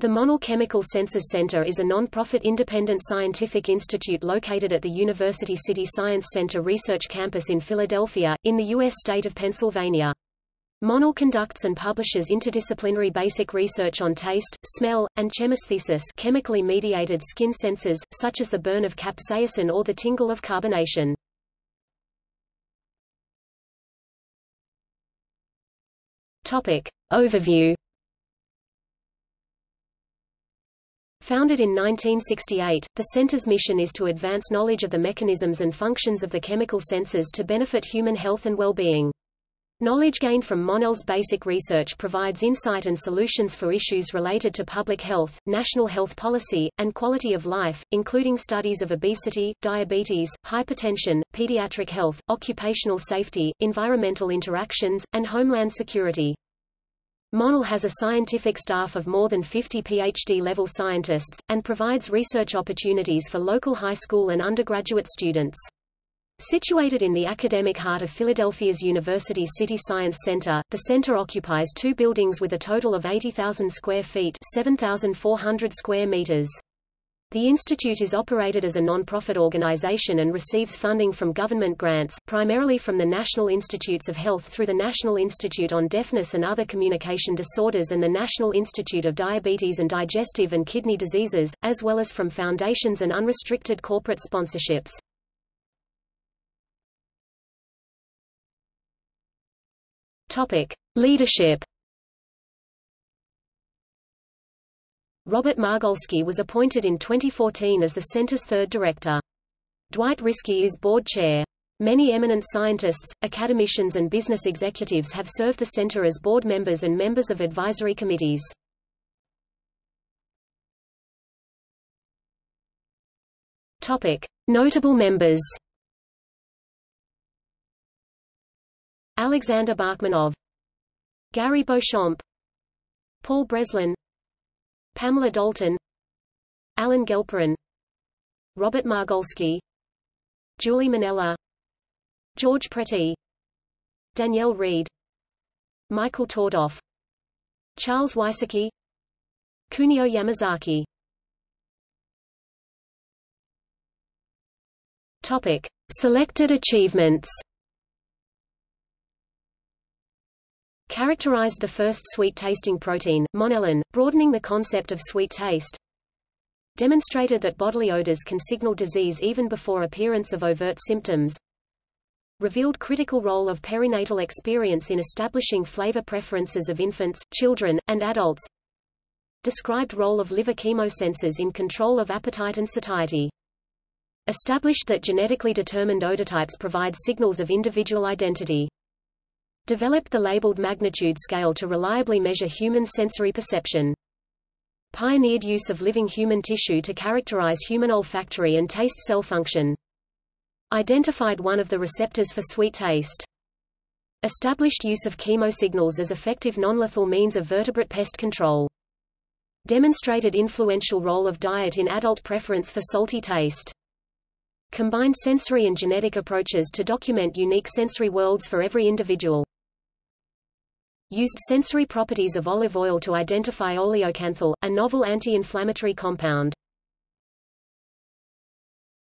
The Monell Chemical Senses Center is a non-profit independent scientific institute located at the University City Science Center Research Campus in Philadelphia, in the U.S. state of Pennsylvania. Monell conducts and publishes interdisciplinary basic research on taste, smell, and chemesthesis chemically mediated skin senses, such as the burn of capsaicin or the tingle of carbonation. Topic. Overview Founded in 1968, the Center's mission is to advance knowledge of the mechanisms and functions of the chemical senses to benefit human health and well-being. Knowledge gained from Monell's basic research provides insight and solutions for issues related to public health, national health policy, and quality of life, including studies of obesity, diabetes, hypertension, pediatric health, occupational safety, environmental interactions, and homeland security. Monell has a scientific staff of more than 50 PhD-level scientists, and provides research opportunities for local high school and undergraduate students. Situated in the academic heart of Philadelphia's University City Science Center, the center occupies two buildings with a total of 80,000 square feet 7,400 square meters. The institute is operated as a non-profit organization and receives funding from government grants, primarily from the National Institutes of Health through the National Institute on Deafness and Other Communication Disorders and the National Institute of Diabetes and Digestive and Kidney Diseases, as well as from foundations and unrestricted corporate sponsorships. Topic: Leadership Robert Margolskee was appointed in 2014 as the center's third director. Dwight Riskey is board chair. Many eminent scientists, academicians and business executives have served the center as board members and members of advisory committees. Topic: Notable members. Alexander Bachmanov, Gary Beauchamp, Paul Breslin, Pamela Dalton Alan Gelperin Robert Margolskee Julie Mennella George Preti Danielle Reed Michael Tordoff Charles Wysocki Kunio Yamazaki Topic. Selected achievements characterized the first sweet-tasting protein, monellin, broadening the concept of sweet taste, demonstrated that bodily odors can signal disease even before appearance of overt symptoms, revealed critical role of perinatal experience in establishing flavor preferences of infants, children, and adults, described role of liver chemosensors in control of appetite and satiety, established that genetically determined odotypes provide signals of individual identity developed the labeled magnitude scale to reliably measure human sensory perception. Pioneered use of living human tissue to characterize human olfactory and taste cell function. Identified one of the receptors for sweet taste. Established use of chemosignals as effective non-lethal means of vertebrate pest control. Demonstrated influential role of diet in adult preference for salty taste. Combined sensory and genetic approaches to document unique sensory worlds for every individual used sensory properties of olive oil to identify oleocanthal, a novel anti-inflammatory compound.